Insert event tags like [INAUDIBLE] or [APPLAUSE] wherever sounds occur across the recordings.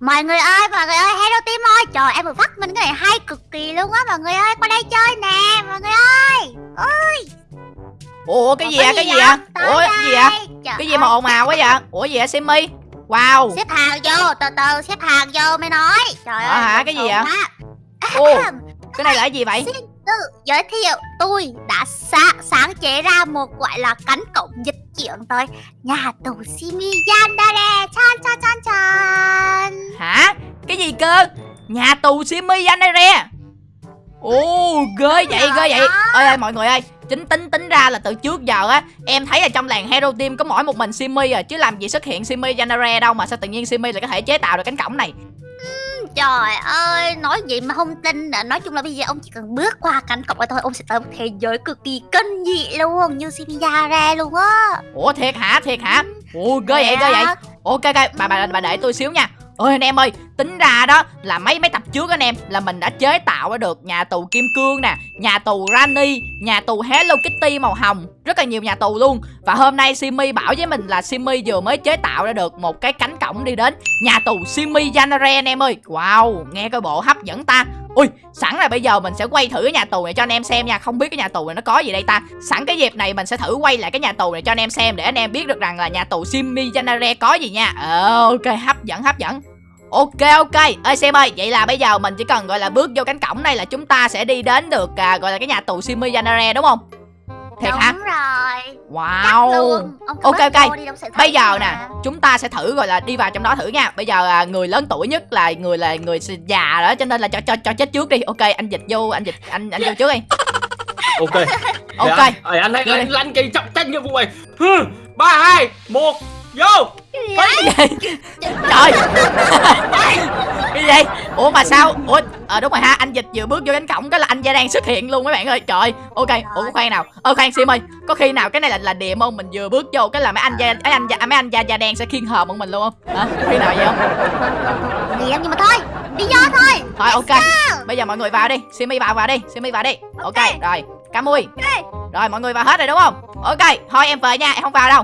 Mọi người ơi, mọi người ơi, hello team ơi. Trời em vừa phát minh cái này hay cực kỳ luôn á. Mọi người ơi, qua đây chơi nè Mọi người ơi. Ủa cái gì Có à cái gì à ủa cái gì à cái gì mà ồn ào quá vậy? Ủa gì vậy simi? Wow. Xếp hàng vô, từ từ xếp hàng vô mới nói. Trời Ờ ơi hả, cái gì quá. ô cái này là cái gì vậy? Xin tự giới thiệu tôi đã sa- sáng chế ra một gọi là cánh cổng dịch chuyển tới. Nhà tù Simi Yandere chan chan chan chan hả? Cái gì cơ? Nhà tù simi Yanere ồ ghê vậy ghê vậy. ơi ơi mọi người ơi chính tính tính ra là từ trước giờ á em thấy là trong làng hero team có mỗi một mình simi à chứ làm gì xuất hiện simi Yanere đâu mà sao tự nhiên simi lại có thể chế tạo được cánh cổng này Trời ơi, nói gì mà không tin nữa. Nói chung là bây giờ ông chỉ cần bước qua cánh cổng thôi Ông sẽ tới một thế giới cực kỳ kinh dị luôn Như Simi Yandere luôn á. Ủa thiệt hả? Thiệt hả? Ồ ghê vậy ghê vậy. Ok ok bà bà bà để tôi xíu nha ơi anh em ơi, tính ra đó là mấy mấy tập trước anh em là mình đã chế tạo ra được nhà tù kim cương nè, nhà tù Rani, nhà tù Hello Kitty màu hồng. Rất là nhiều nhà tù luôn. Và hôm nay Simi bảo với mình là Simi vừa mới chế tạo ra được một cái cánh cổng đi đến nhà tù Simi Janare anh em ơi. Wow, nghe coi bộ hấp dẫn ta ui sẵn là bây giờ mình sẽ quay thử cái nhà tù này cho anh em xem nha. Không biết cái nhà tù này nó có gì đây ta. Sẵn cái dịp này mình sẽ thử quay lại cái nhà tù này cho anh em xem để anh em biết được rằng là nhà tù Simi Janare có gì nha. Ờ, ok hấp dẫn hấp dẫn. Ok ok, ơi xem ơi, vậy là bây giờ mình chỉ cần gọi là bước vô cánh cổng này là chúng ta sẽ đi đến được à, gọi là cái nhà tù Simi Janare đúng không? Thiệt Đúng hả? rồi Wow. Ok, ok. Bây giờ nè, chúng ta sẽ thử gọi là đi vào trong đó thử nha. Bây giờ à, người lớn tuổi nhất là người là người già đó cho nên là cho cho cho chết trước đi. Ok, anh dịch vô, anh dịch anh anh vô trước đi. [LAUGHS] ok Ok. Để anh, anh anh lăn cây trọng trách nhiệm vụ này ba hai một vô Cái gì? Trời. [LAUGHS] cái gì? Ủa mà sao? Ủa ờ đúng rồi ha, anh dịch vừa bước vô cánh cổng cái là anh gia đang xuất hiện luôn mấy bạn ơi. Trời. Ok, ủa khoan nào. Ơ khoan Sim ơi, có khi nào cái này là là điểm không? Mình vừa bước vô cái là mấy anh gia mấy anh gia mấy anh gia da đen sẽ khiên hờ bọn mình luôn không? Hả? Có khi nào vậy không? Đi em nhưng mà thôi Đi vô thôi Thôi ok. Bây giờ mọi người vào đi. Simi vào vào đi. Simi vào đi. Ok, Ok. rồi. Camui. Rồi mọi người vào hết rồi đúng không? Ok, thôi em về nha, em không vào đâu.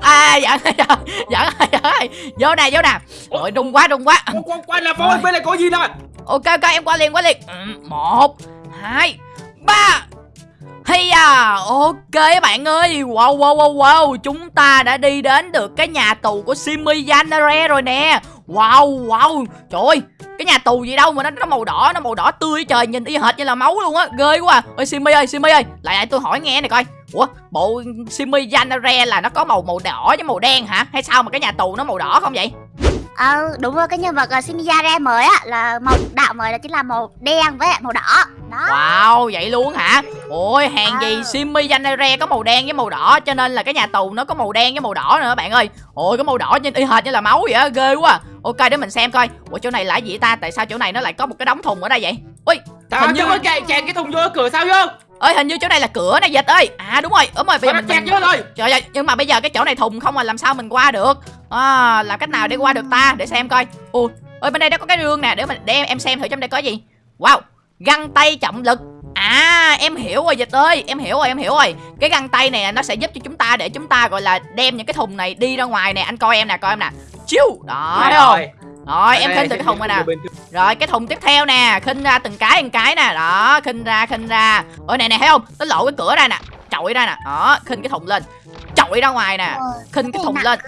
À giỡn giỡn giỡn giỡn vô nè vô nè. Ôi rung quá rung quá. Quan quan là voi bên này có gì nè ok ok em qua liền qua liền. Ừ, một hai ba. Hay à ok bạn ơi. Wow wow wow wow. Chúng ta đã đi đến được cái nhà tù của Simi Yanare rồi nè. Wow wow. Trời ơi cái nhà tù gì đâu mà nó nó màu đỏ nó màu đỏ tươi trời nhìn y hệt như là máu luôn á. Ghê quá à. ơi Simi ơi Simi ơi. Lại lại tôi hỏi nghe này coi ủa bộ Simi Yanare là nó có màu màu đỏ với màu đen hả hay sao mà cái nhà tù nó màu đỏ không vậy Ờ đúng rồi cái nhân vật uh, Simi Yandere mới á Là màu đạo mới là chính là màu đen với màu đỏ Đó Wow, vậy luôn hả? Ôi, hàng gì Ờ. Simi Yanere có màu đen với màu đỏ Cho nên là cái nhà tù nó có màu đen với màu đỏ nữa bạn ơi Ôi, cái màu đỏ nhìn y hệt như là máu vậy á, ghê quá Ok, để mình xem coi Ủa, chỗ này là gì ta? Tại sao chỗ này nó lại có một cái đống thùng ở đây vậy? Ui, Sao Hình như- có chạy chèn cái thùng vô cửa sao vô ơi hình như chỗ này là cửa này dịch ơi. À đúng rồi, đúng rồi, bây giờ mình, mình... rồi. Trời ơi, nhưng mà bây giờ cái chỗ này thùng không mà làm sao mình qua được? À, Làm cách nào để qua được ta? Để xem coi. Ui, ơi bên đây nó có cái rương nè Để mình để em, em xem thử trong đây có gì. Wow, găng tay trọng lực. À em hiểu rồi dịch ơi Em hiểu rồi em hiểu rồi. Cái găng tay này nó sẽ giúp cho chúng ta Để chúng ta gọi là đem những cái thùng này đi ra ngoài nè. Anh coi em nè coi em nè. Chiu Đó. Thấy không Rồi em khinh được cái thùng này nè. Rồi cái thùng tiếp theo nè Khinh ra từng cái từng cái nè. Đó khinh ra khinh ra. Ôi nè nè thấy không? Nó lộ cái cửa ra nè Chọi ra nè. Đó khinh cái thùng lên Chọi ra ngoài nè. Khinh cái thùng lên.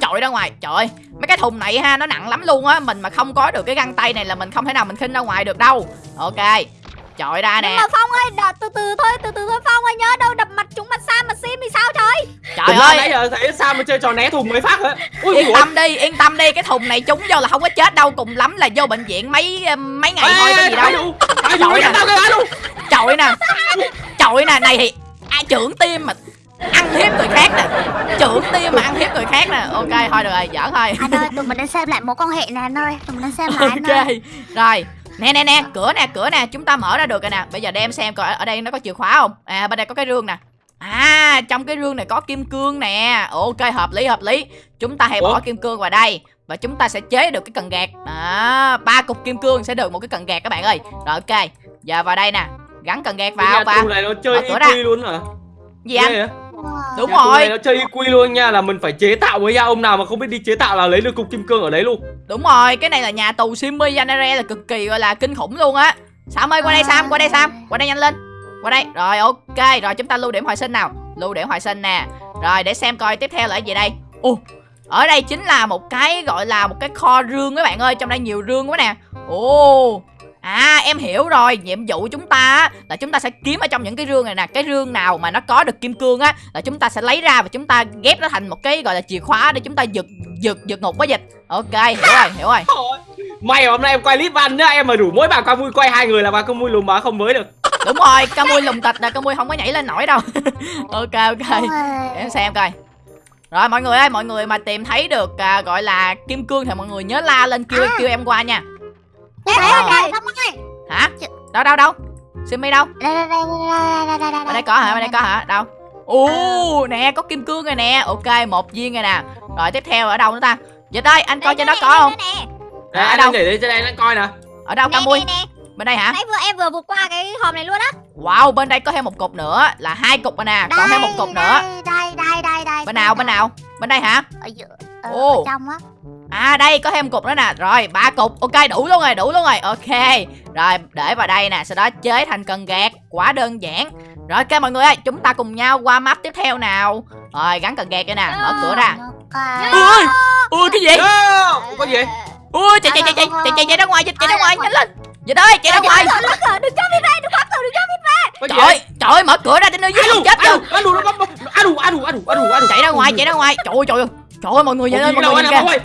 Chọi ra ngoài. Trời ơi Mấy cái thùng này ha Nó nặng lắm luôn á. Mình mà không có được cái găng tay này là mình không thể nào mình khinh ra ngoài được đâu. Ok Chọi ra Nhưng nè. mà Phong ơi, đợi, từ từ thôi, từ từ thôi Phong ơi, nhớ đâu đập mặt chúng mặt Sam mà sim thì sao trời? Trời Trời ơi. nãy giờ thấy sao mà chơi trò né thùng mới phát hả? Ui Yên tâm đi Yên tâm đi Cái thùng này trúng vô là không có chết đâu Cùng lắm là vô bệnh viện mấy mấy ngày thôi có gì đâu. Trời ơi. cái luôn Chọi nè. Chọi nè Này thì ai trưởng tim mà ăn hiếp người khác nè. Trưởng tim mà ăn hiếp người khác nè. Ok thôi được rồi giỡn thôi. Anh ơi tụi mình đang xem lại mối quan hệ nè anh ơi Tụi mình đang xem lại anh [LAUGHS] ơi ok rồi nè nè nè cửa nè cửa nè chúng ta mở ra được rồi nè. Bây giờ đem xem coi ở- đây nó có chìa khóa không? À bên đây có cái rương nè. À trong cái rương này có kim cương nè. Ok hợp lý hợp lý. Chúng ta hãy bỏ Ủa? kim cương vào đây và chúng ta sẽ chế được cái cần gạt. Đó ba cục kim cương sẽ được một cái cần gạt các bạn ơi. Rồi ok. Giờ vào đây nè. Gắn cần gạt vào và tù này nó chơi Mở cửa ra. y luôn hả? Gì anh? Wow. Đúng Nhà rồi. nó chơi quy luôn nha là mình phải chế tạo với nhau ông nào mà không biết đi chế tạo là lấy được cục kim cương ở đấy luôn Đúng rồi, cái này là nhà tù Simmy Janare là cực kỳ gọi là kinh khủng luôn á. Sam ơi qua đây Sam, qua đây Sam, qua đây nhanh lên. Qua đây. Rồi ok, rồi chúng ta lưu điểm hồi sinh nào. Lưu điểm hồi sinh nè. Rồi để xem coi tiếp theo là cái gì đây. Ồ, ở đây chính là một cái gọi là một cái kho rương các bạn ơi, trong đây nhiều rương quá nè. Ồ. À em hiểu rồi, nhiệm vụ chúng ta á, là chúng ta sẽ kiếm ở trong những cái rương này nè. Cái rương nào mà nó có được kim cương á Là chúng ta sẽ lấy ra và chúng ta ghép nó thành một cái gọi là chìa khóa để chúng ta giật giật giật ngục với dịch. Ok, hiểu rồi, hiểu rồi. May mà hôm nay em quay clip văn nhá. Em mà đủ mỗi bà ca vui quay hai người là bà ca vui lùm má không mới được. Đúng rồi, ca mui lùng tịch là ca mui không có nhảy lên nổi đâu. [LAUGHS] Ok ok. Để em xem coi. Rồi mọi người ơi, mọi người mà tìm thấy được à, gọi là kim cương thì mọi người nhớ la lên kêu kêu em qua nha Đây, đây, Ờ. đây, Phong ơi. Hả? Đâu đâu đâu Simi đâu? Đây, đây, đây, đây, đây, đây, đây, Ở đây có hả? Ở đây có hả? Đâu? Ồ, nè có kim cương rồi nè Ok, một viên rồi nè Rồi tiếp theo ở đâu nữa ta? Dịch ơi, anh coi trên đó có không? Nè, nè, Đây, ở anh đâu? đang để lên trên đây đang coi nè Ở đâu nè, ca mui? nè, nè. Bên đây hả? Nãy vừa em vừa vượt qua cái hòm này luôn á. Wow, bên đây có thêm một cục nữa Là hai cục rồi nè Còn thêm một cục nữa Đây, đây, đây, đây, đây. Bên nào, bên nào? Bên đây hả? Ở giữa, ở trong á. À đây có thêm cục nữa nè. Rồi ba cục. Ok đủ luôn rồi đủ luôn rồi. Ok. Rồi để vào đây nè Sau đó chế thành cần gạt. Quá đơn giản. Rồi ok mọi người ơi Chúng ta cùng nhau qua map tiếp theo nào. Rồi gắn cần gạt đây nè Mở cửa ra. Ui Ui cái gì? Yo, có gì? Ui chạy chạy chạy chạy chạy chạy chạy ra ngoài Dịch chạy ra ngoài nhanh lên. Dịch ơi chạy ra ngoài. Đừng cho biết ra, đừng khóa cửa, đừng cho biết gì? Trời ơi Trời ơi mở cửa ra đến nơi dưới Adu, chết chưa adu, adu, adu, adu, adu, adu. Chạy ra ngoài chạy ra ngoài. Trời ơi trời ơi. Trời ơi mọi người nhìn lên mọi người nhìn kìa?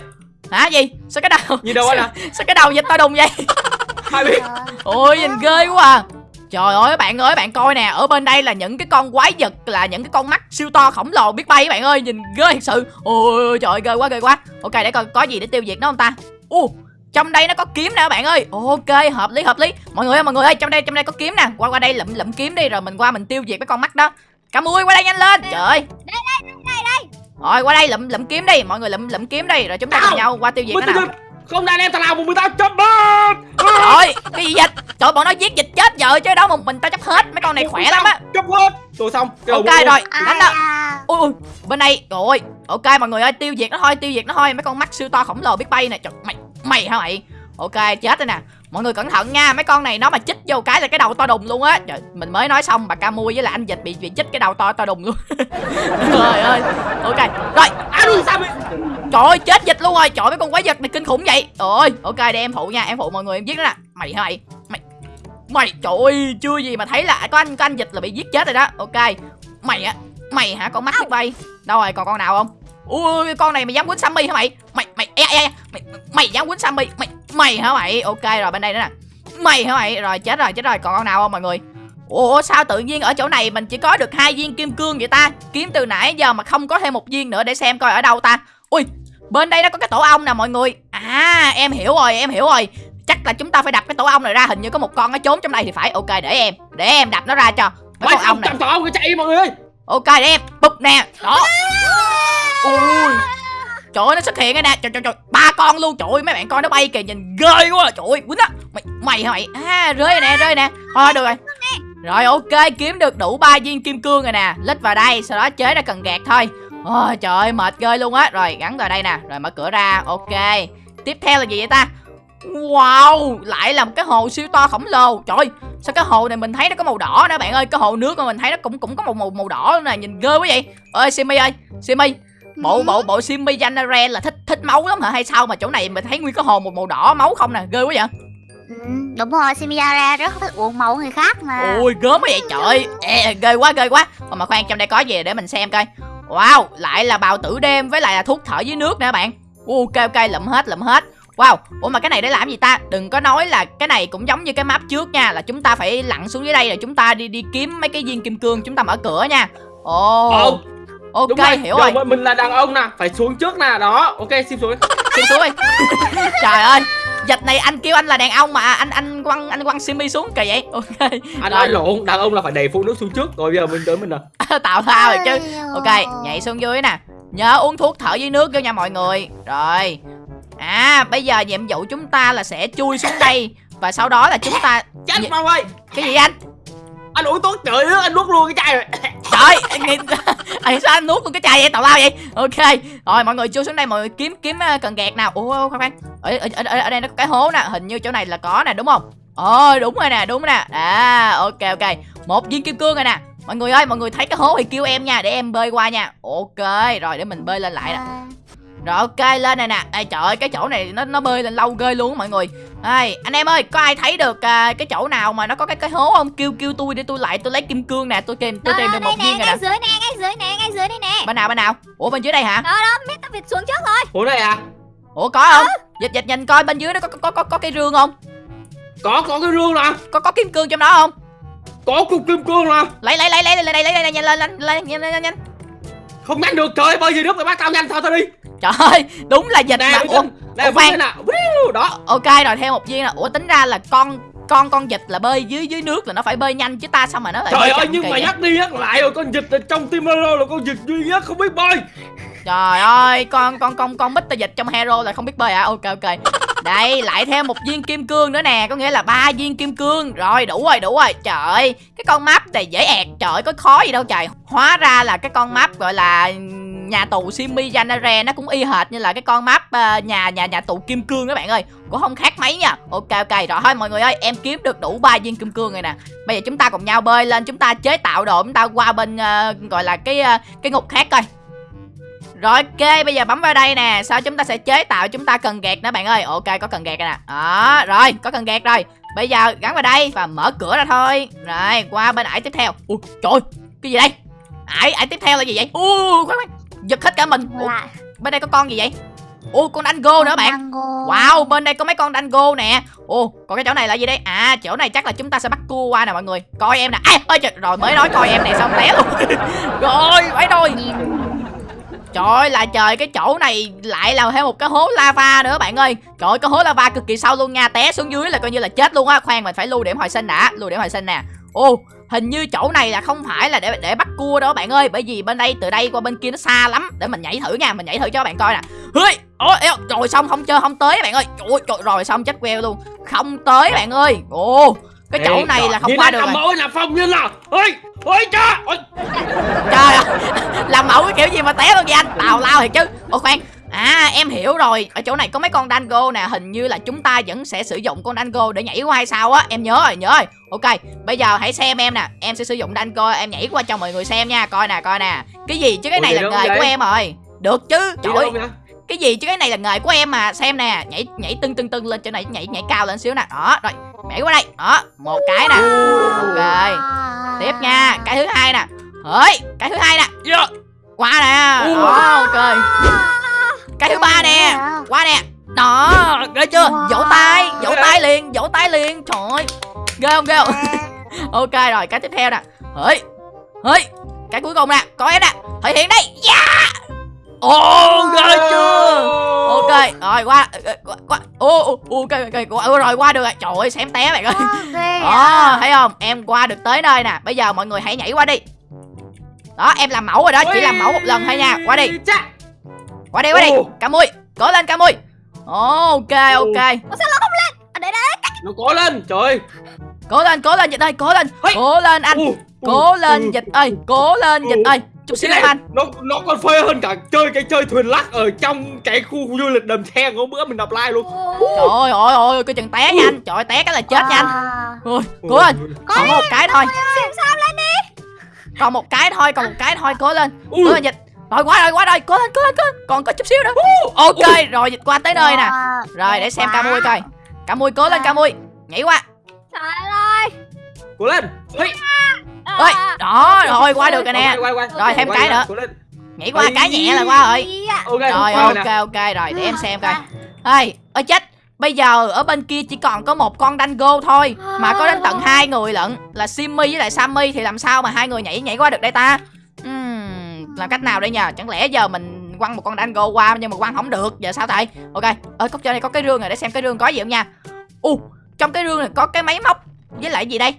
Hả gì? Sao cái đầu Nhìn đâu anh? Sao cái đầu dịch to đùng vậy? [LAUGHS] Hai biết. Ôi nhìn ghê quá à. Trời ơi bạn ơi bạn coi nè Ở bên đây là những cái con quái vật Là những cái con mắt siêu to khổng lồ biết bay các bạn ơi Nhìn ghê thật sự. Ôi trời ơi, ghê quá ghê quá. Ok để coi có gì để tiêu diệt nó không ta. Ô trong đây nó có kiếm nè các bạn ơi. Ok hợp lý hợp lý. Mọi người ơi mọi người ơi trong đây trong đây có kiếm nè. Qua qua đây lụm lụm kiếm đi rồi mình qua mình tiêu diệt cái con mắt đó. Cả mui qua đây nhanh lên. Trời ơi. Đây, đây, đây, đây. Rồi qua đây lụm lụm kiếm đi. Mọi người lụm lụm kiếm đi. Rồi chúng ta cùng nhau qua tiêu diệt nó nào Không đang em thằng nào một mình tao chấm hết. Trời cái gì dịch Trời bọn nó giết dịch chết giờ chứ đâu một mình tao chấp hết. Mấy con này khỏe lắm á. Chấm hết. Rồi xong. Ok rồi Ai đánh đó à? ui ui bên đây trời ơi. Ok mọi người ơi tiêu diệt nó thôi tiêu diệt nó thôi. Mấy con mắt siêu to khổng lồ biết bay nè. Trời mày mày hả mày? Ok chết rồi nè mọi người cẩn thận nha mấy con này nó mà chích vô cái là cái đầu to đùng luôn á. Trời mình mới nói xong bà ca mui với là anh dịch bị bị chích cái đầu to to đùng luôn. [LAUGHS] Trời ơi. Ok rồi. Sao vậy? trời ơi chết dịch luôn rồi. Trời mấy con quái vật này kinh khủng vậy. Trời ơi. Ok để em phụ nha em phụ mọi người em giết nó nè. Mày hả mày? Mày mày trời ơi chưa gì mà thấy là có anh có anh dịch là bị giết chết rồi đó. Ok. Mày á mày hả? Con mắt biết bay. Đâu rồi còn con nào không? Ui con này mày dám quýnh sammy hả mày mày ê, ê, mày mày dám quýnh sammy? Mày mày hả mày? Ok rồi bên đây nữa nè. Mày hả mày? Rồi chết rồi chết rồi. Còn con nào không mọi người? Ủa sao tự nhiên ở chỗ này mình chỉ có được hai viên kim cương vậy ta? Kiếm từ nãy giờ mà không có thêm một viên nữa để xem coi ở đâu ta. Ui bên đây nó có cái tổ ong nè mọi người. À em hiểu rồi em hiểu rồi. Chắc là chúng ta phải đập cái tổ ong này ra. Hình như có một con nó trốn trong đây thì phải. Ok để em Để em đập nó ra cho Mấy con ong này. tổ cái chạy mọi người ơi. Ok để em. Bụp nè. Đó. Ui Trời ơi nó xuất hiện rồi nè Trời trời trời. Ba con luôn. Trời ơi mấy bạn coi nó bay kìa. Nhìn ghê quá. Trời ơi quýnh á. Mày mày hả mày? À rơi rồi nè rơi nè. Thôi được rồi. Rồi ok. Kiếm được đủ ba viên kim cương rồi nè. Lít vào đây Sau đó chế ra cần gạt thôi. Ôi trời ơi mệt ghê luôn á. Rồi gắn vào đây nè. Rồi mở cửa ra. Ok. Tiếp theo là gì vậy ta? Wow Lại là một cái hồ siêu to khổng lồ. Trời ơi, Sao cái hồ này mình thấy nó có màu đỏ nữa bạn ơi? Cái hồ nước mà mình thấy nó cũng cũng có màu màu, màu đỏ nữa nè. Nhìn ghê quá vậy. Ơi Simi ơi Simi. Bộ bộ bộ Simi Janare là thích thích máu lắm hả? Hay sao mà chỗ này mình thấy nguyên cái hồ một màu đỏ máu không nè? Ghê quá vậy. Ừ, đúng rồi, Simiyara rất thích uống máu người khác mà. ôi gớm quá vậy trời Ê, ghê quá ghê quá. Ồ, mà khoan trong đây có gì để mình xem coi. Wow lại là bào tử đêm với lại là thuốc thở dưới nước nè bạn. Ok ok lụm hết lụm hết. Wow, ủa mà cái này để làm gì ta? Đừng có nói là cái này cũng giống như cái map trước nha Là chúng ta phải lặn xuống dưới đây rồi chúng ta đi đi kiếm mấy cái viên kim cương Chúng ta mở cửa nha. Ồ, Ồ, ok đúng rồi. hiểu rồi mà Mình là đàn ông nè, phải xuống trước nè. Đó, ok, xin xuống. Xuống xuống đi [LAUGHS] Trời ơi Dịch này anh kêu anh là đàn ông mà anh anh quăng anh quăng Simi xuống kỳ vậy Ok Anh nói lộn, đàn ông là phải đẩy phụ nữ xuống trước. Rồi bây giờ mình tới mình nè. [LAUGHS] Tạo thao rồi chứ Ok nhảy xuống dưới nè Nhớ uống thuốc thở dưới nước vô nha mọi người Rồi À bây giờ nhiệm vụ chúng ta là sẽ chui xuống đây Và sau đó là chúng ta Chết mau ơi. Cái gì anh anh uống tốt trời ơi, anh nuốt luôn cái chai rồi. [COUGHS] Trời anh nghĩ- [LAUGHS] sao anh nuốt luôn cái chai vậy? Tào lao vậy? Ok. Rồi mọi người chui xuống đây mọi người kiếm kiếm à, cần gạt nào. Ủa khoan khoan. Ở, ở, ở, ở đây nó có cái hố nè. Hình như chỗ này là có nè đúng không? Ờ đúng rồi nè đúng nè. À ok ok. Một viên kim cương rồi nè. Mọi người ơi mọi người thấy cái hố thì kêu em nha để em bơi qua nha. Ok rồi để mình bơi lên lại nè rồi ok lên này nè Ê trời ơi cái chỗ này nó nó bơi lên lâu ghê luôn á mọi người Ê, anh em ơi có ai thấy được à, cái chỗ nào mà nó có cái cái hố không kêu kêu tôi để tôi lại tôi lấy kim cương nè tôi tìm tôi Đó, tìm đó, được một nè viên rồi ngay nè dưới nè ngay dưới nè ngay dưới đây nè bên nào bên nào ủa bên dưới đây hả đó đó Mr. Việt xuống trước rồi Ủa đây à ủa có không dịch dịch nhìn coi bên dưới đó có có có có, có cái rương không Có có cái rương nè có có kim cương trong đó không Có cục kim cương nè lấy lấy lấy lấy lên đây lấy đây nhanh lên lên lên nhanh lên nhanh Không nhanh được trời ơi, bơi gì nước rồi bác cao nhanh thôi thôi đi. Trời ơi đúng là dịch Nè ủa Nè khoan. Đó. Ok rồi thêm một viên nè ủa tính ra là con con con vịt là bơi dưới dưới nước là nó phải bơi nhanh chứ ta sao mà nó lại Trời ơi nhưng mà nhắc đi nhắc lại rồi con vịt ở trong Hero là con vịt duy nhất không biết bơi Trời ơi, con con con con Mr. Dịch trong Hero là không biết bơi à? Ok ok. Đây, lại thêm một viên kim cương nữa nè, có nghĩa là ba viên kim cương. Rồi, đủ rồi, đủ rồi. Trời ơi, cái con map này dễ ẹt, trời ơi, có khó gì đâu trời. Hóa ra là cái con map gọi là nhà tù Simi Janare nó cũng y hệt như là cái con map ờ, nhà nhà nhà tù kim cương các bạn ơi. Cũng không khác mấy nha. Ok ok, rồi thôi mọi người ơi, em kiếm được đủ ba viên kim cương rồi nè. Bây giờ chúng ta cùng nhau bơi lên, chúng ta chế tạo đồ, chúng ta qua bên uh, gọi là cái uh, cái ngục khác coi. Rồi ok, bây giờ bấm vào đây nè. Sau chúng ta sẽ chế tạo chúng ta cần gạt nữa bạn ơi. Ok, có cần gạt rồi nè. Đó, rồi, có cần gạt rồi. Bây giờ gắn vào đây và mở cửa ra thôi. Rồi, qua bên ải tiếp theo. Ui, trời cái gì đây? Ải, ải tiếp theo là gì vậy? Ui, khoan khoan. Giật hết cả mình. Lại. bên đây có con gì vậy? Ui, con dango nữa bạn. Wow, bên đây có mấy con dango nè. Ồ, còn cái chỗ này là gì đây? À, chỗ này chắc là chúng ta sẽ bắt cua qua nè mọi người. Coi em nè. À, ơi trời, rồi mới nói coi em này xong té luôn. [LAUGHS] Rồi, phải rồi Trời ơi là trời cái chỗ này lại là thêm một cái hố lava nữa bạn ơi. Trời ơi cái hố lava cực kỳ sâu luôn nha Té xuống dưới là coi như là chết luôn á. Khoan mình phải lưu điểm hồi sinh đã Lưu điểm hồi sinh nè. Ô hình như chỗ này là không phải là để để bắt cua đâu bạn ơi. Bởi vì bên đây từ đây qua bên kia nó xa lắm. Để mình nhảy thử nha Mình nhảy thử cho bạn coi nè. Hơi Ôi, eo, rồi xong không chơi không tới bạn ơi. Trời ơi, rồi xong chết queo luôn. Không tới bạn ơi. Ồ cái chỗ này trời, là không qua được làm rồi. Mẫu là phong như là ôi ôi cha ôi. Trời ơi [LAUGHS] Làm mẫu cái kiểu gì mà té luôn vậy anh? Tào lao thiệt chứ. Ô khoan. À em hiểu rồi. Ở chỗ này có mấy con dango nè Hình như là chúng ta vẫn sẽ sử dụng con dango để nhảy qua hay sao á? Em nhớ rồi nhớ rồi. Ok Bây giờ hãy xem em nè. Em sẽ sử dụng dango Em nhảy qua cho mọi người xem nha. Coi nè coi nè. Cái gì chứ cái Ủa, này vậy là nghề vậy? của em rồi. Được chứ Trời ơi cái gì chứ cái này là nghề của em mà. Xem nè nhảy nhảy tưng tưng tưng lên chỗ này nhảy nhảy cao lên xíu nè. Đó rồi nhảy qua đây. Đó một cái nè. Ok tiếp nha. Cái thứ hai nè. Ơi cái thứ hai nè. Yeah. qua nè. Đó ok cái thứ ba nè. Qua nè. Đó ghê chưa? Vỗ tay vỗ tay liền vỗ tay liền. Trời ơi ghê không ghê không? [LAUGHS] Ok rồi cái tiếp theo nè. Ơi ơi cái cuối cùng nè. Có em nè. Thể hiện đây yeah ồ ghê chưa? Ok rồi qua qua ô ô ok ok qua, ừ, rồi qua được rồi. Trời ơi xém té bạn ơi. Đó thấy không? Em qua được tới nơi nè. Bây giờ mọi người hãy nhảy qua đi. Đó em làm mẫu rồi đó. Chỉ làm mẫu một lần thôi nha. Qua đi. qua đi qua đi cá mui. Cố lên cá mui. Ok ok. Ở đây đây nó có lên. Trời ơi. cố lên cố lên dịch ơi cố lên. Cố lên anh. Cố lên dịch ơi cố lên dịch ơi chút xíu anh nó nó còn phê hơn cả chơi cái chơi thuyền lắc ở trong cái khu du lịch đầm sen hôm bữa mình đọc like luôn. Trời ơi ôi ôi cái chừng té nha anh. Trời ơi té cái là chết nha anh. Ôi, cố lên. Còn một cái thôi. còn một cái thôi còn một cái thôi cố lên. Cố lên dịch. Rồi quá rồi quá rồi. Cố lên cố lên cố lên. Còn có chút xíu nữa. Ok rồi dịch qua tới nơi nè. Rồi để xem ca mui coi. Ca mui cố lên ca mui nhảy qua. Trời ơi. Cố lên. Hey. Ơi À. đó rồi qua được rồi nè. Rồi, thêm cái nữa. nhảy qua cái nhẹ là qua rồi. Rồi ok ok rồi để em xem coi. Ơi ơi chết bây giờ ở bên kia chỉ còn có một con dango thôi mà có đến tận hai người lận là simmy với lại sammy thì làm sao mà hai người nhảy nhảy qua được đây ta? Ừm, làm cách nào đây nhờ? Chẳng lẽ giờ mình quăng một con dango qua nhưng mà quăng không được giờ sao thầy? Ok ơi cốc trên này có cái rương này để xem cái rương có gì không nha. U trong cái rương này có cái máy móc với lại gì đây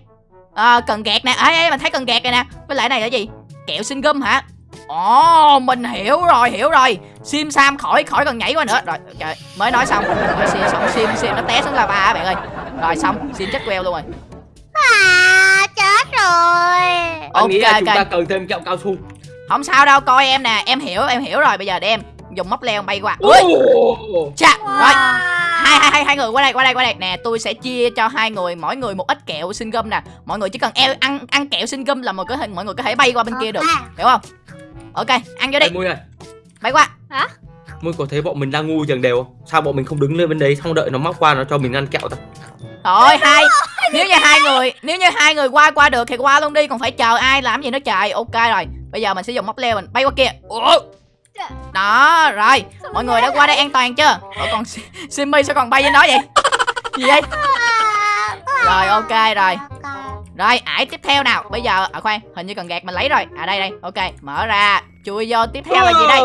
à, cần gạt nè. Ấy ấy mình thấy cần gạt này nè. Với lại này là gì? Kẹo sinh gum hả? Ồ mình hiểu rồi hiểu rồi. Sim sam khỏi khỏi cần nhảy qua nữa. Rồi trời mới nói xong. Rồi sim xong. Sim sim nó té xuống lava á bạn ơi. Rồi xong. Sim chết queo luôn rồi. À chết rồi. Anh nghĩ là Ok, chúng ok. ta cần thêm kẹo cao su. Không sao đâu coi em nè. Em hiểu em hiểu rồi. Bây giờ để em dùng móc leo bay qua. Ui. Chà Wow. rồi hai hai hai hai người qua đây qua đây qua đây. Nè tôi sẽ chia cho hai người mỗi người một ít kẹo sinh gum nè. Mọi người chỉ cần eo ăn ăn kẹo sinh gum là mọi có thể mọi người có thể bay qua bên kia được. Hiểu không? Ok ăn vô đi. Mui ơi. Bay qua. Mui có thấy bọn mình đang ngu chẳng đều không? Sao bọn mình không đứng lên bên đấy xong đợi nó móc qua nó cho mình ăn kẹo ta? rồi hai nếu như hai người nếu như hai người qua qua được thì qua luôn đi còn phải chờ ai làm gì nó trời. Ok rồi bây giờ mình sẽ dùng móc leo mình bay qua kia. Ủa? Đó rồi. Mọi người đã qua đây an toàn chưa? Ủa còn Si- Simmy sao còn bay trên đó vậy? [LAUGHS] Gì vậy? Rồi ok rồi. Rồi ải tiếp theo nào. Bây giờ à khoan hình như cần gạt mình lấy rồi. À đây đây. Ok mở ra. Chui vô tiếp theo là gì đây?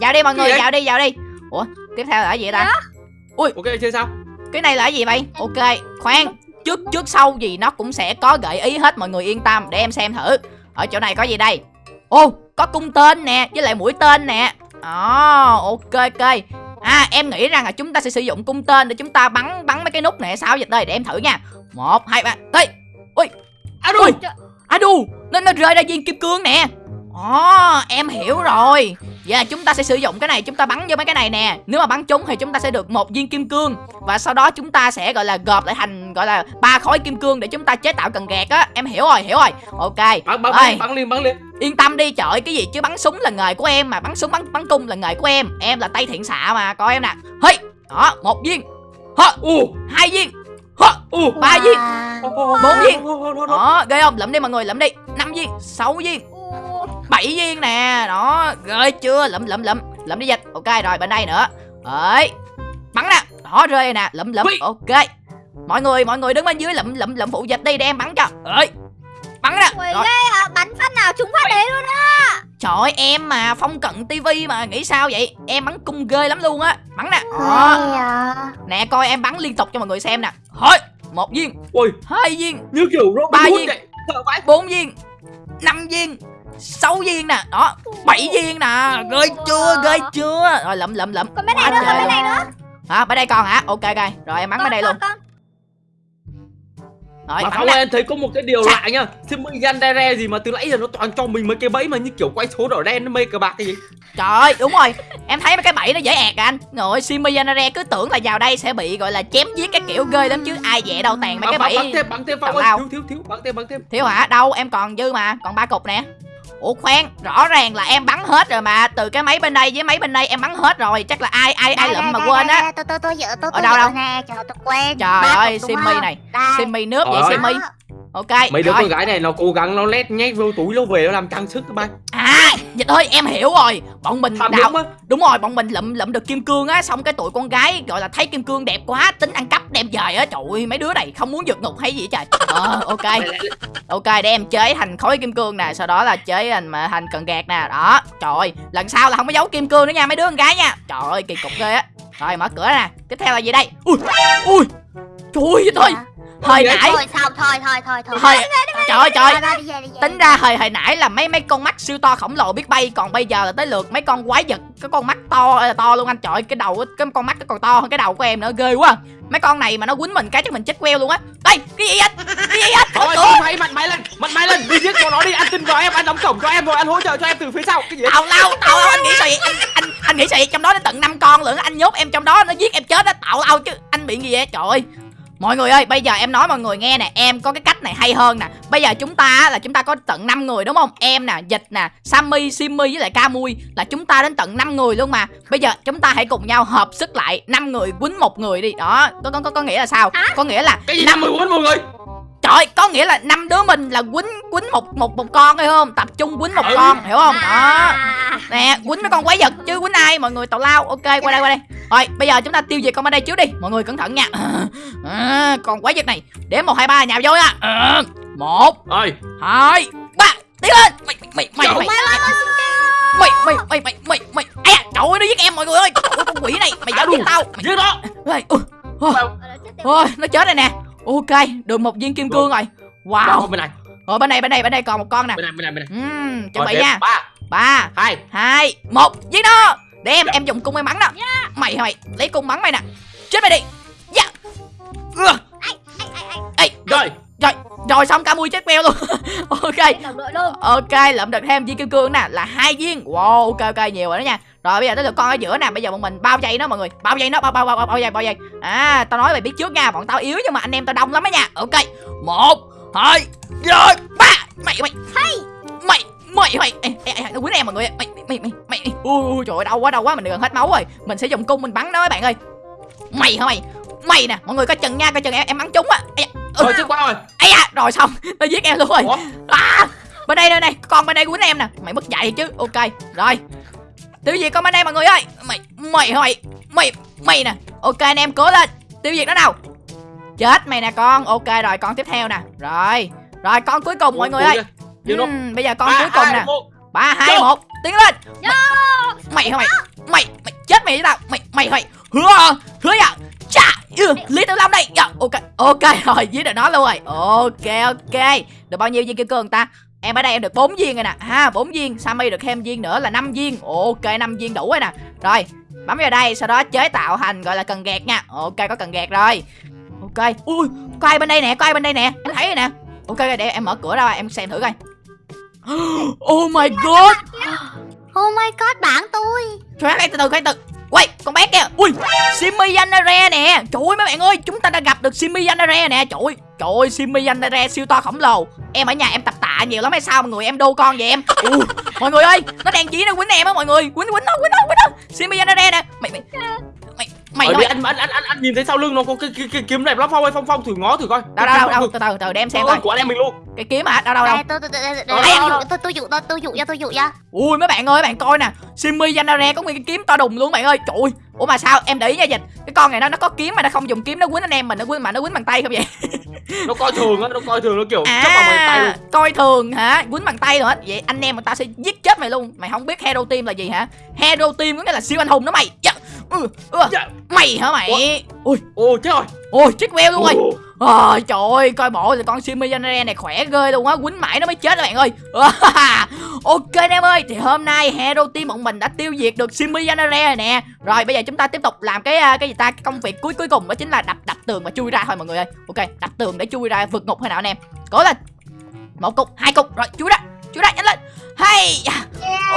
Vào đi mọi người vào đi vào đi. Ủa tiếp theo là gì ta? Ok chơi sao? cái này là gì vậy? Ok khoan. Trước trước sau gì nó cũng sẽ có gợi ý hết mọi người yên tâm. Để em xem thử. Ở chỗ này có gì đây ô có cung tên nè với lại mũi tên nè. Ồ, ok ok. À em nghĩ rằng là chúng ta sẽ sử dụng cung tên để chúng ta bắn bắn mấy cái nút này sao? Dịch đây để em thử nha. Một hai ba tới Ui, à đù nó, nó rơi ra viên kim cương nè Ồ, em hiểu rồi. Vậy là chúng ta sẽ sử dụng cái này Chúng ta bắn vô mấy cái này nè. Nếu mà bắn trúng thì chúng ta sẽ được một viên kim cương. Và sau đó chúng ta sẽ gọi là gộp lại thành Gọi là ba khối kim cương để chúng ta chế tạo cần gạt á. Em hiểu rồi, hiểu rồi. Ok. Bắn bắn bắn, bắn lên bắn lên. Yên tâm đi trời cái gì chứ bắn súng là nghề của em mà Bắn súng bắn bắn cung là nghề của em. Em là tay thiện xạ mà coi em nè. Hey, đó, một viên. Hơ, Ồ, hai viên. Hơ, ồ. ba viên. Bốn viên. Đó. đó, ghê không, lượm đi mọi người, lượm đi. Năm viên, sáu viên bảy viên nè. Đó rơi chưa? Lụm lụm lụm. Lụm đi dịch ok rồi bên đây nữa. Ấy bắn nè. Đó rơi nè. Lụm lụm. Ui. ok. Mọi người mọi người đứng bên dưới lụm lụm lụm. Phụ dịch đi để em bắn cho. Ấy bắn nè. Ui, rồi. ghê à, bắn phát nào chúng phát đấy luôn á. Trời ơi, em mà phong cận tivi mà nghĩ sao vậy? Em bắn cung ghê lắm luôn á. Bắn nè. Đó. nè coi em bắn liên tục cho mọi người xem nè. Thôi một viên. Ôi, hai viên. Như kiểu Robin Ba Hood viên. vậy. Sợ vãi. bốn viên. Năm viên sáu viên nè đó bảy viên nè. Ghê chưa ghê chưa. Rồi lụm lụm lụm. Còn bên này nữa còn bên này nữa. Hả bên đây còn hả? Ok ok. Rồi em bắn bên đây luôn. con, rồi Mà nè ơi, em thấy có một cái điều Chà. lạ nha Simmy Yandere gì mà từ nãy giờ nó toàn cho mình mấy cái bẫy mà như kiểu quay số đỏ đen nó mây cờ bạc cái gì? Trời ơi đúng rồi. Em thấy mấy cái bẫy nó dễ ẹt à anh. Ngồi simi Yanare cứ tưởng là vào đây sẽ bị gọi là chém giết cái kiểu ghê lắm chứ. Ai dễ đâu tàn mấy cái Bắn- bắn bẫy thêm bắn thêm Phong ơi. thiếu thiếu thiếu. Bắn thêm bắn thêm. Thiếu hả? Đâu em còn dư mà. Còn ba cục nè ủa khoan rõ ràng là em bắn hết rồi mà. Từ cái máy bên đây với máy bên đây em bắn hết rồi. Chắc là ai ai ai lụm mà quên á. tôi tôi tôi tôi Ở tôi đâu, đâu? nè. Trời tôi quên. Trời ơi không? này simi nước vậy Đó. ok mấy đứa con gái này nó cố gắng nó lét nhét vô túi nó về nó làm trang sức các bạn à dịch ơi em hiểu rồi. Bọn mình tham đào á. Đúng rồi bọn mình lụm lụm được kim cương á xong cái tụi con gái gọi là thấy kim cương đẹp quá tính ăn cắp đem về á. Trời ơi mấy đứa này không muốn vượt ngục hay gì vậy trời ờ ok. Ok để em chế thành khối kim cương nè sau đó là chế thành mà thành cần gạt nè đó. Trời ơi lần sau là không có giấu kim cương nữa nha mấy đứa con gái nha. Trời ơi kỳ cục ghê á. Rồi mở cửa nè. Tiếp theo là gì đây? Ui ui. Trời ơi thôi hồi nãy. thôi xong thôi thôi thôi thôi. Hồi trời ơi trời tính ra hồi hồi nãy là mấy mấy con mắt siêu to khổng lồ biết bay còn bây giờ là tới lượt mấy con quái vật cái con mắt to là to luôn anh. Trời ơi, cái đầu cái con mắt nó còn to hơn cái đầu của em nữa ghê quá. Mấy con này mà nó quýnh mình cái chắc mình chết queo luôn á. Đây cái gì anh cái gì anh Thôi mày mặt mày lên mặt mày lên. Đi giết con nó đi ăn tin vào em ăn đóng cổng cho em rồi ăn hỗ trợ cho em từ phía sau. Cái gì tào lao tào lao anh nghĩ sao vậy? Anh anh anh nghĩ sao vậy? Trong đó đến tận năm con lận anh nhốt em trong đó nó giết em chết á. Tào lao chứ anh bị gì vậy? Trời ơi mọi người ơi bây giờ em nói mọi người nghe nè em có cái cách này hay hơn nè bây giờ chúng ta á, là chúng ta có tận 5 người đúng không em nè dịch nè sammy simmy với lại camui là chúng ta đến tận 5 người luôn mà bây giờ chúng ta hãy cùng nhau hợp sức lại năm người quýnh một người đi đó có có có, có nghĩa là sao có nghĩa là cái gì năm mười bốn mọi người Trời có nghĩa là năm đứa mình là quýnh quýnh một một một con hay không? Tập trung quýnh một Ừ. con, hiểu không? Đó. À, Nè, quýnh mấy con quái vật chứ quýnh ai? Mọi người tào lao. Ok, qua đây qua đây. Rồi, bây giờ chúng ta tiêu diệt con bên đây trước đi. Mọi người cẩn thận nha. [LAUGHS] À, con quái vật này. Đếm một hai ba nhào vô nha. À, một, ơi hai, ba. Tiến lên. Mày mày mày mày mày mày mày mày mày mày. Ây da, trời ơi nó giết em mọi người ơi. Ơi, con quỷ này, mày dám giết tao. Mày giết nó Ôi, ôi, ôi, là chết tiệt. ôi, nó chết rồi nè. Ok, được một viên kim cương rồi. Wow. Bên này Rồi bên đây bên đây bên đây còn một con nè. bên này bên này bên này Ừm, chuẩn bị nha. ba ba hai hai một giết nó để em em dùng cung em bắn đó. Mày mày? Lấy cung bắn mày nè. Chết mày đi. Dạ. Ưa. ê rồi rồi. rồi xong cả mui chết queo luôn. [LAUGHS] Ok. Ok lượm được thêm viên kim cương nè là hai viên. Wow ok ok nhiều rồi đó nha. Rồi bây giờ tới lượt con ở giữa nè. Bây giờ bọn mình bao dây nó mọi người. Bao dây nó bao bao bao bao, bao dây bao dây. À tao nói mày biết trước nha bọn tao yếu nhưng mà anh em tao đông lắm á nha. Ok. Một hai rồi ba. Mày mày. Mày mày mày ê, ê, nó quýnh em mọi người mày mày mày mày ui trời ơi đau quá đau quá mình gần hết máu rồi. Mình sẽ dùng cung mình bắn nó các bạn ơi. Mày hả mày? Mày nè mọi người coi chừng nha coi chừng em em bắn trúng á. Ừ. Rồi chết quá rồi. Ấy da rồi xong. Nó giết em luôn rồi. À, bên đây đây này con bên đây quýnh em nè. Mày mất dạy chứ ok. Rồi. Tiêu diệt con bên đây mọi người ơi. Mày mày hả mày? Mày mày nè. Ok anh em cố lên. Tiêu diệt nó nào. Chết mày nè con. Ok rồi con tiếp theo nè. Rồi. Rồi con cuối cùng mọi người ơi Luôn. Ừm, bây giờ con Ba, cuối cùng nè. ba hai một tiến lên. Mày hả mày mày mày chết mày với tao. Mày mày mày hứa hứa à chà ừ, lý tử long đây. Dạ, ok ok rồi giết được nó luôn rồi. Ok ok. Được bao nhiêu viên kim cương ta? Em ở đây em được 4 viên rồi nè. Ha bốn viên. Sammy được thêm viên nữa là 5 viên. Ok 5 viên đủ rồi nè. Rồi bấm vào đây sau đó chế tạo thành gọi là cần gạt nha. Ok có cần gạt rồi. Ok. Ui có ai bên đây nè có ai bên đây nè? Em thấy rồi nè. Ok để em mở cửa ra em xem thử coi oh my god. Oh my god bạn tôi. Trời ơi, từ từ, từ từ. Quay, con bé kìa Ui, Simi Yanare nè. Trời ơi mấy bạn ơi, chúng ta đã gặp được Simi Yanare nè. Trời ơi, trời ơi, Simi Yanare siêu to khổng lồ. Em ở nhà em tập tạ nhiều lắm hay sao mọi người Em đô con vậy em? Ui, Mọi người ơi, nó đang chỉ nó quýnh em á mọi người. Quýnh, quýnh nó, quýnh nó, quýnh nó. Simi Yanare nè. Mày, mày Mày, mày, vì anh, anh, anh, anh, anh nhìn thấy sau lưng nó có cái, cái, cái kiếm đẹp lắm. Phong ơi, Phong Phong thử ngó thử coi. Đâu, đâu, đâu, từ từ, từ để em xem coi. của anh em mình luôn. Cái kiếm hả, đâu, đâu, đâu Đây, tôi tôi tôi tôi Ờ, tôi ờ, dụ tôi tôi dụ cho tôi dụ cho Ui mấy bạn ơi, bạn coi nè. Simi Yanare có nguyên cái kiếm to đùng luôn bạn ơi. Trời ơi, ủa mà sao, em để ý nha dịch. Cái con này nó nó có kiếm mà nó không dùng kiếm nó quýnh anh em mình Nó quýnh mà nó quýnh bằng tay không vậy? Nó coi thường á, nó coi thường nó kiểu à, chấp bàn tay luôn. coi thường hả? Quýnh bằng tay rồi hết. Vậy anh em người ta sẽ giết chết mày luôn. Mày không biết hero team là gì hả? Hero team có nghĩa là siêu anh hùng đó mày. Dạ. Ừ, ừ. Dạ. mày hả mày? Ui Ồ chết rồi. Ôi chết queo luôn rồi. Ờ trời ơi coi bộ thì con Simi Yanare này khỏe ghê luôn á Quýnh mãi nó mới chết các bạn ơi. [LAUGHS] Ok anh em ơi Thì hôm nay Hero Team bọn mình đã tiêu diệt được Simi Yanare rồi nè. Rồi bây giờ chúng ta tiếp tục làm cái à, cái gì ta? Cái công việc cuối cuối cùng đó chính là đập đập tường và chui ra thôi mọi người ơi. Ok đập tường để chui ra vượt ngục hay nào anh em Cố lên. Một cục hai cục rồi chui ra chú đại nhanh lên. Hay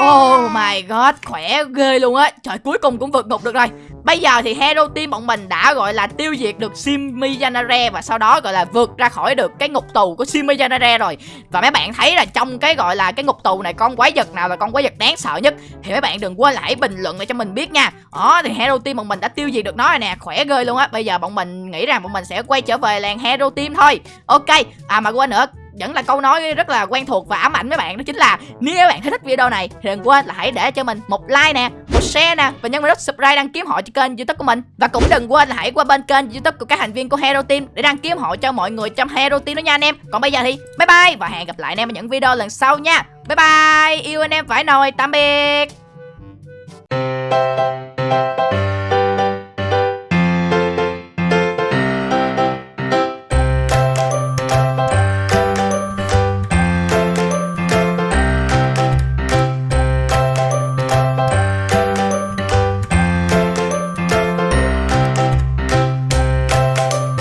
Oh my god, khỏe ghê luôn á. Trời, cuối cùng cũng vượt ngục được rồi. Bây giờ thì Hero Team bọn mình đã gọi là tiêu diệt được Simi Janare Và sau đó gọi là vượt ra khỏi được cái ngục tù của Simi Janare rồi. Và mấy bạn thấy là trong cái gọi là cái ngục tù này Con quái vật nào là con quái vật đáng sợ nhất Thì mấy bạn đừng quên là hãy bình luận để cho mình biết nha. Đó thì Hero Team bọn mình đã tiêu diệt được nó rồi nè. Khỏe ghê luôn á. Bây giờ bọn mình nghĩ rằng bọn mình sẽ quay trở về làng Hero Team thôi. Ok À mà quên nữa vẫn là câu nói rất là quen thuộc và ám ảnh với bạn đó chính là nếu các bạn thấy thích video này thì đừng quên là hãy để cho mình một like nè, một share nè và nhấn vào nút subscribe đăng ký họ cho kênh youtube của mình. Và cũng đừng quên là hãy qua bên kênh youtube của các thành viên của hero team để đăng ký họ cho mọi người trong hero team đó nha anh em. Còn bây giờ thì bye bye và hẹn gặp lại anh em ở những video lần sau nha. Bye bye, yêu anh em phải nồi, tạm biệt.